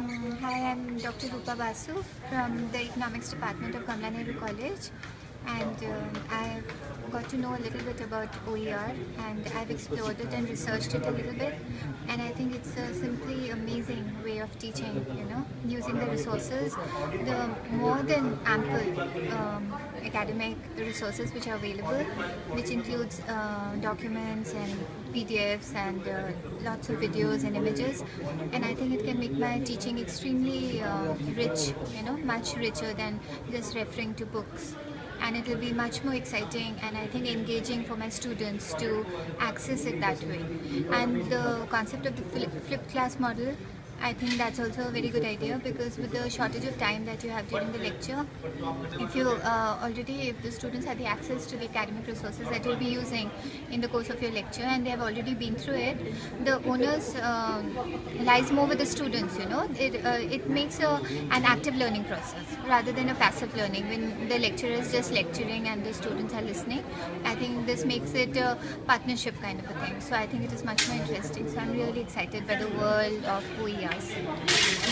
Mm, Hi, I'm Dr. Rupa Basu from the Economics Department of Kamla Nehru College and um, I've got to know a little bit about OER and I've explored it and researched it a little bit and I think it's a simply amazing way of teaching, you know, using the resources, the more than ample um, academic resources which are available, which includes uh, documents and PDFs and uh, lots of videos and images. And I think it can make my teaching extremely uh, rich, you know, much richer than just referring to books. And it will be much more exciting and I think engaging for my students to access it that way. And the concept of the flip, flipped class model I think that's also a very good idea because with the shortage of time that you have during the lecture, if you uh, already, if the students have the access to the academic resources that you'll be using in the course of your lecture and they have already been through it, the onus uh, lies more with the students, you know. It, uh, it makes a, an active learning process rather than a passive learning when the lecturer is just lecturing and the students are listening. I think this makes it a partnership kind of a thing. So I think it is much more interesting. So I'm really excited by the world of criança.